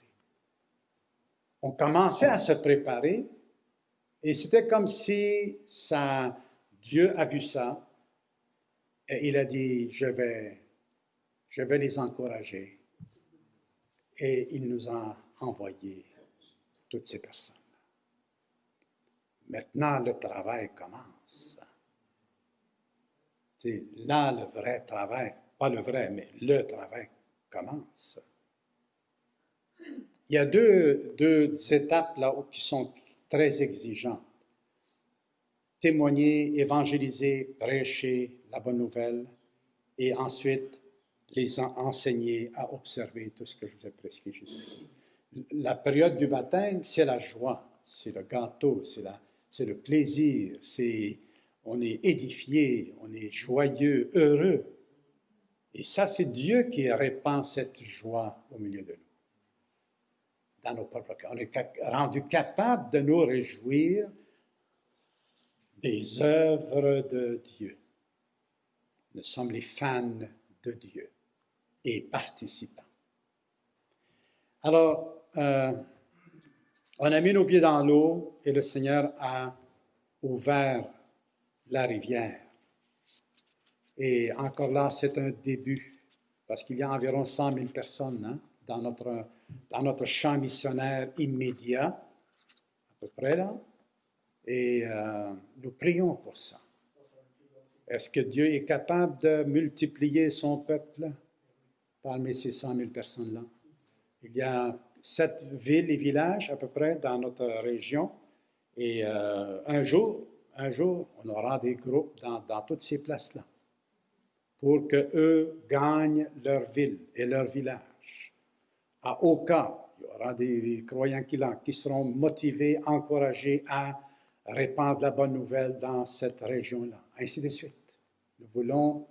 On commençait à se préparer et c'était comme si Dieu a vu ça et il a dit, je vais, je vais les encourager. Et il nous a envoyé toutes ces personnes. Maintenant, le travail commence. C'est là le vrai travail, pas le vrai, mais le travail commence. Il y a deux, deux étapes là qui sont très exigeantes. Témoigner, évangéliser, prêcher la bonne nouvelle et ensuite les enseigner à observer tout ce que je vous ai prescrit jusqu'ici. La période du baptême, c'est la joie, c'est le gâteau, c'est le plaisir, c'est on est édifié, on est joyeux, heureux. Et ça, c'est Dieu qui répand cette joie au milieu de nous. Dans nos propres cœurs. On est rendu capable de nous réjouir des œuvres de Dieu. Nous sommes les fans de Dieu et participants. Alors, euh, on a mis nos pieds dans l'eau et le Seigneur a ouvert la rivière. Et encore là, c'est un début, parce qu'il y a environ 100 000 personnes hein, dans, notre, dans notre champ missionnaire immédiat, à peu près là. Et euh, nous prions pour ça. Est-ce que Dieu est capable de multiplier son peuple parmi ces 100 000 personnes-là? Il y a sept villes et villages à peu près dans notre région. Et euh, un jour, un jour, on aura des groupes dans, toutes ces places-là pour qu'eux gagnent leur ville et leur village. À aucun, il y aura des croyants qui, qui seront motivés, encouragés à répandre la bonne nouvelle dans cette région-là, ainsi de suite. Nous voulons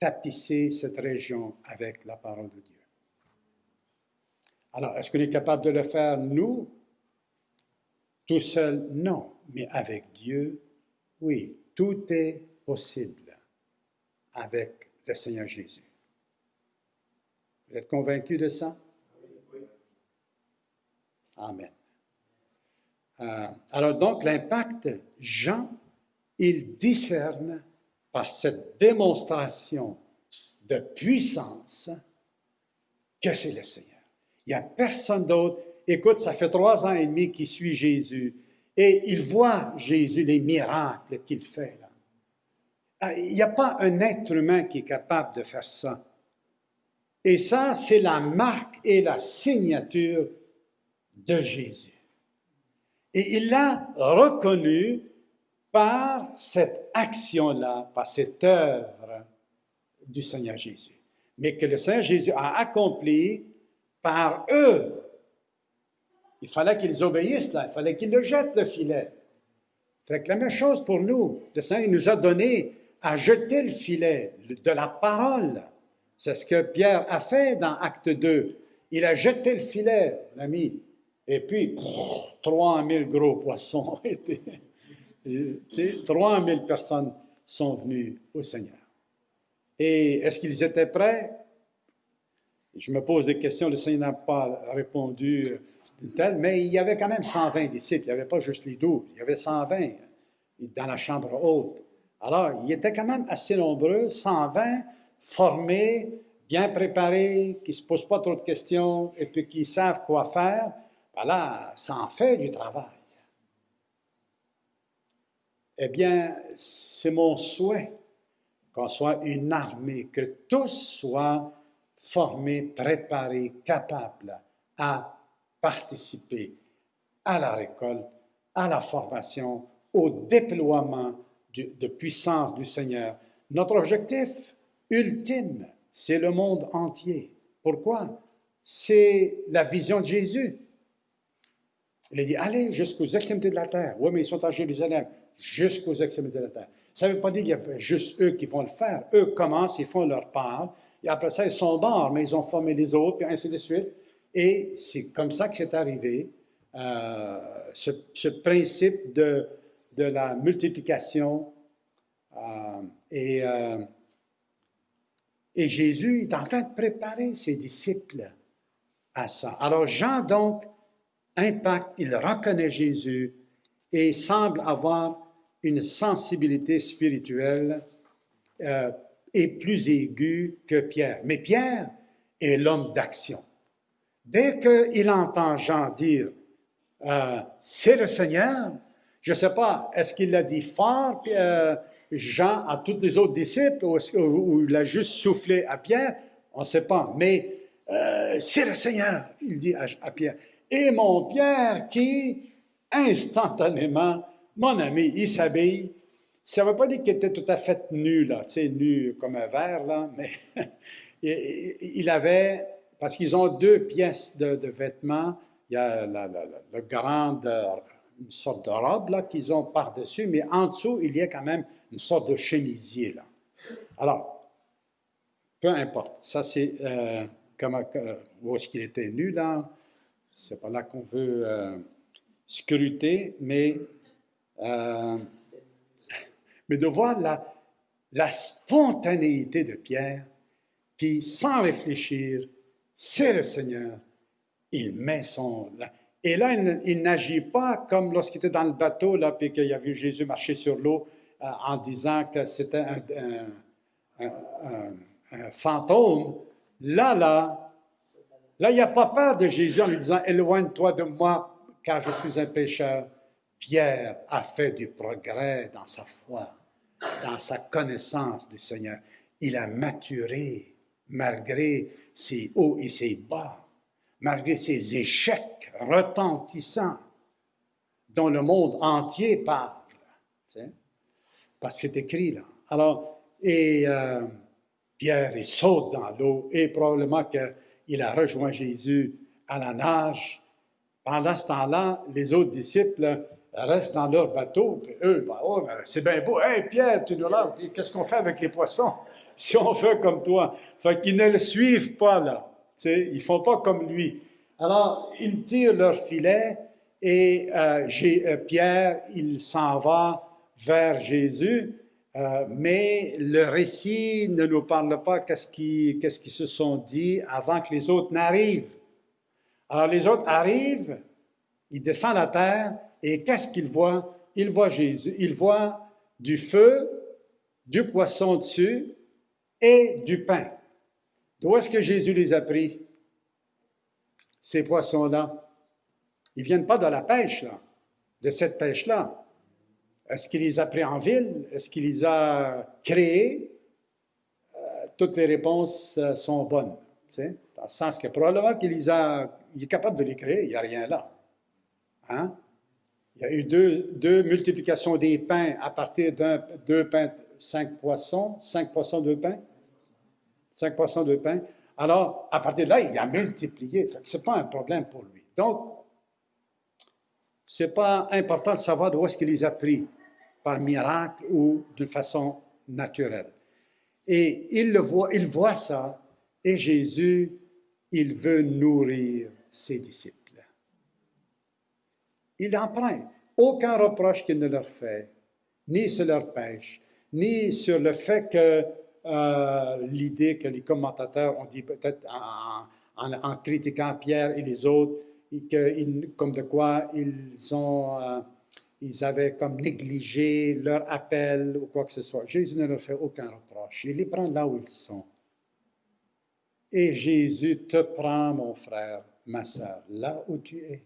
tapisser cette région avec la parole de Dieu. Alors, est-ce qu'on est capable de le faire, nous, tout seul? Non mais avec Dieu, oui, tout est possible avec le Seigneur Jésus. Vous êtes convaincus de ça? Amen. Euh, alors donc l'impact, Jean, il discerne par cette démonstration de puissance que c'est le Seigneur. Il n'y a personne d'autre. Écoute, ça fait trois ans et demi qu'il suit Jésus. Et il voit Jésus, les miracles qu'il fait. Là. Ah, il n'y a pas un être humain qui est capable de faire ça. Et ça, c'est la marque et la signature de Jésus. Et il l'a reconnu par cette action-là, par cette œuvre du Seigneur Jésus. Mais que le Seigneur Jésus a accompli par eux. Il fallait qu'ils obéissent là, il fallait qu'ils le jettent le filet. Fait la même chose pour nous. Le Seigneur nous a donné à jeter le filet de la parole. C'est ce que Pierre a fait dans Acte 2. Il a jeté le filet, l'ami. Et puis, 3000 gros poissons. 3000 personnes sont venues au Seigneur. Et est-ce qu'ils étaient prêts? Je me pose des questions, le Seigneur n'a pas répondu mais il y avait quand même 120 disciples, il n'y avait pas juste les 12, il y avait 120 dans la chambre haute. Alors, il était quand même assez nombreux, 120 formés, bien préparés, qui ne se posent pas trop de questions et puis qui savent quoi faire. Voilà, ça en fait du travail. Eh bien, c'est mon souhait qu'on soit une armée, que tous soient formés, préparés, capables à participer à la récolte, à la formation, au déploiement de, puissance du Seigneur. Notre objectif ultime, c'est le monde entier. Pourquoi? C'est la vision de Jésus. Il a dit, allez jusqu'aux extrémités de la terre. Oui, mais ils sont à Jérusalem, jusqu'aux extrémités de la terre. Ça ne veut pas dire qu'il y a juste eux qui vont le faire. Eux commencent, ils font leur part, et après ça, ils sont morts, mais ils ont formé les autres, et ainsi de suite. Et c'est comme ça que c'est arrivé, euh, ce, principe de, la multiplication. Euh, et, euh, et Jésus est en train de préparer ses disciples à ça. Alors Jean, donc, impact, il reconnaît Jésus et semble avoir une sensibilité spirituelle euh, est plus aiguë que Pierre. Mais Pierre est l'homme d'action. Dès qu'il entend Jean dire euh, C'est le Seigneur, je ne sais pas, est-ce qu'il l'a dit fort, euh, Jean, à tous les autres disciples, ou, il a juste soufflé à Pierre? On ne sait pas. Mais euh, c'est le Seigneur, il dit à, Pierre. Et mon Pierre qui, instantanément, mon ami, il s'habille. Ça ne veut pas dire qu'il était tout à fait nu, tu sais, nu comme un verre, là, mais il avait, parce qu'ils ont deux pièces de, vêtements. Il y a la, la, grande, une sorte de robe, qu'ils ont par-dessus, mais en dessous, il y a quand même une sorte de chemisier, là. Alors, peu importe. Ça, c'est euh, où est-ce qu'il était nu, là? C'est pas là qu'on veut euh, scruter, mais euh, mais de voir la spontanéité de Pierre qui, sans réfléchir, c'est le Seigneur, il met son... Et là, il, n'agit pas comme lorsqu'il était dans le bateau, là, puis qu'il a vu Jésus marcher sur l'eau euh, en disant que c'était un, fantôme. Là, là, là, il n'y a pas peur de Jésus en lui disant, éloigne-toi de moi, car je suis un pécheur. Pierre a fait du progrès dans sa foi, dans sa connaissance du Seigneur. Il a maturé malgré ses hauts et ses bas, malgré ses échecs retentissants dont le monde entier parle. Parce que c'est écrit là. Alors, et euh, Pierre, il saute dans l'eau et probablement qu'il a rejoint Jésus à la nage. Pendant ce temps-là, les autres disciples restent dans leur bateau, puis eux, ben, ben, c'est bien beau. Hé, Pierre, tu nous là, qu'est-ce qu'on fait avec les poissons si on fait comme toi? Fait qu'ils ne le suivent pas, là. sais, ils font pas comme lui. Alors, ils tirent leur filet et euh, euh, Pierre, il s'en va vers Jésus, euh, mais le récit ne nous parle pas qu'est-ce qu'ils se sont dit avant que les autres n'arrivent. Alors, les autres arrivent, ils descendent à terre, et qu'est-ce qu'il voit? Il voit Jésus. Il voit du feu, du poisson dessus et du pain. D'où est-ce que Jésus les a pris? Ces poissons-là? Ils ne viennent pas de la pêche, là, de cette pêche-là. Est-ce qu'il les a pris en ville? Est-ce qu'il les a créés? Euh, toutes les réponses euh, sont bonnes. Dans le sens que probablement qu'il les a, il est capable de les créer, il n'y a rien là. Hein? Il y a eu deux, deux multiplications des pains à partir d'un, deux pains, cinq poissons, cinq poissons, deux pains. Cinq poissons, deux pains. Alors, à partir de là, il a multiplié. Ce n'est pas un problème pour lui. Donc, ce n'est pas important de savoir d'où est-ce qu'il les a pris, par miracle ou d'une façon naturelle. Et il le voit, il voit ça, et Jésus, il veut nourrir ses disciples. Il en prend aucun reproche qu'il ne leur fait, ni sur leur pêche, ni sur le fait que euh, l'idée que les commentateurs ont dit peut-être en, critiquant Pierre et les autres, que, comme de quoi ils ont, euh, ils avaient comme négligé leur appel ou quoi que ce soit. Jésus ne leur fait aucun reproche. Il les prend là où ils sont. Et Jésus te prend, mon frère, ma soeur, là où tu es.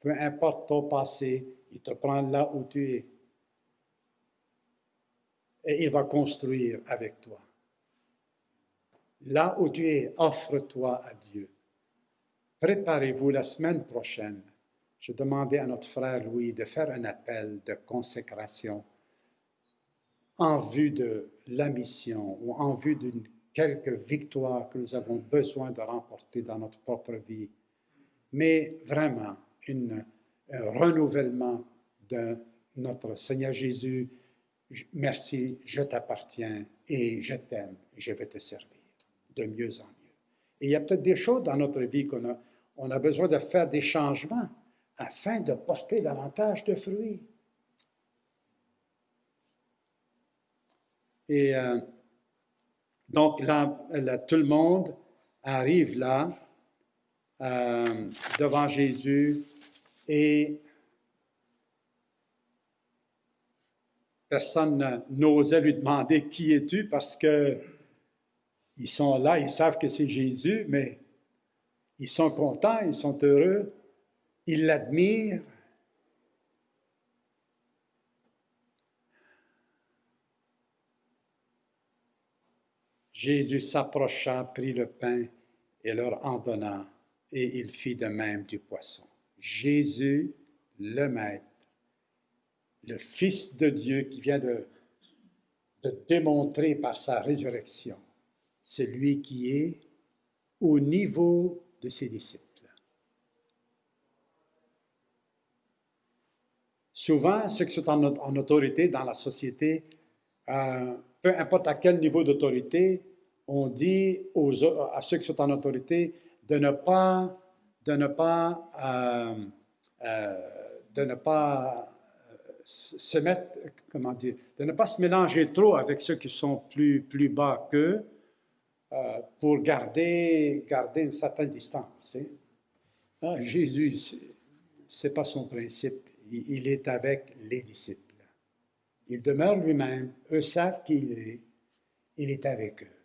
Peu importe ton passé, il te prend là où tu es et il va construire avec toi. Là où tu es, offre-toi à Dieu. Préparez-vous la semaine prochaine. Je demandais à notre frère Louis de faire un appel de consécration en vue de la mission ou en vue d'une quelque victoire que nous avons besoin de remporter dans notre propre vie, mais vraiment un renouvellement de notre Seigneur Jésus merci, je t'appartiens et je t'aime, je vais te servir de mieux en mieux. Et il y a peut-être des choses dans notre vie qu'on a, on a besoin de faire des changements afin de porter davantage de fruits. Et euh, donc tout le monde arrive là euh, devant Jésus et Personne n'osait lui demander qui es-tu parce que ils sont là, ils savent que c'est Jésus, mais ils sont contents, ils sont heureux, ils l'admirent. Jésus s'approcha, prit le pain et leur en donna, et il fit de même du poisson. Jésus, le Maître, le Fils de Dieu qui vient de, démontrer par sa résurrection, celui qui est au niveau de ses disciples. Souvent, ceux qui sont en, autorité dans la société, euh, peu importe à quel niveau d'autorité, on dit aux, à ceux qui sont en autorité de de ne pas, euh, euh, de ne pas se mettre, comment dire, de ne pas se mélanger trop avec ceux qui sont plus, plus bas qu'eux euh, pour garder, garder une certaine distance. Hein. Ah, Jésus, ce n'est pas son principe. Il, est avec les disciples. Il demeure lui-même. Eux savent qui il est. Il est avec eux.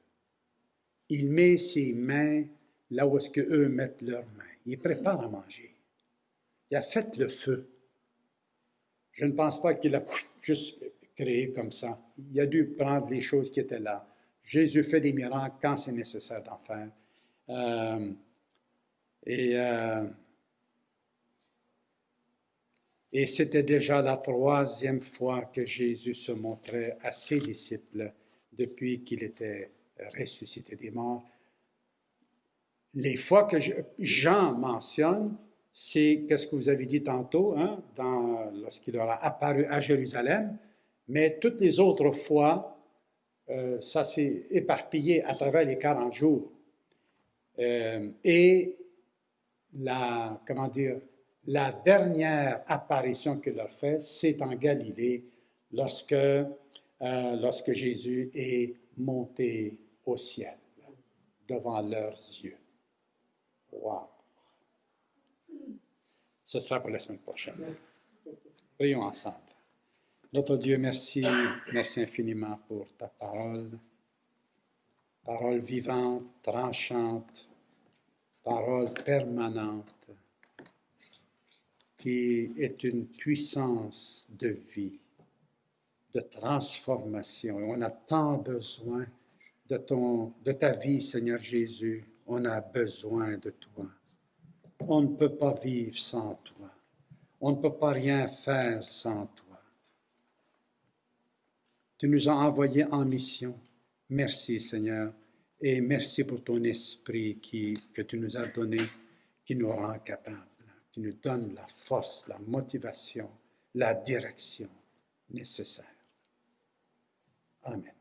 Il met ses mains là où est-ce qu'eux mettent leurs mains. Il prépare à manger. Il a fait le feu. Je ne pense pas qu'il a juste créé comme ça. Il a dû prendre les choses qui étaient là. Jésus fait des miracles quand c'est nécessaire d'en faire. Euh, euh, et c'était déjà la troisième fois que Jésus se montrait à ses disciples depuis qu'il était ressuscité des morts. Les fois que Jean mentionne, c'est ce que vous avez dit tantôt, hein, lorsqu'il aura apparu à Jérusalem, mais toutes les autres fois, euh, ça s'est éparpillé à travers les 40 jours. Euh, et la, comment dire, la dernière apparition qu'il leur fait, c'est en Galilée, lorsque, euh, lorsque Jésus est monté au ciel devant leurs yeux. Wow! Ce sera pour la semaine prochaine. Prions ensemble. Notre Dieu, merci, merci infiniment pour ta parole, parole vivante, tranchante, parole permanente, qui est une puissance de vie, de transformation. on a tant besoin de, ton, de ta vie, Seigneur Jésus. On a besoin de toi. On ne peut pas vivre sans toi. On ne peut pas rien faire sans toi. Tu nous as envoyés en mission. Merci Seigneur et merci pour ton esprit qui, que tu nous as donné, qui nous rend capables, qui nous donne la force, la motivation, la direction nécessaire. Amen.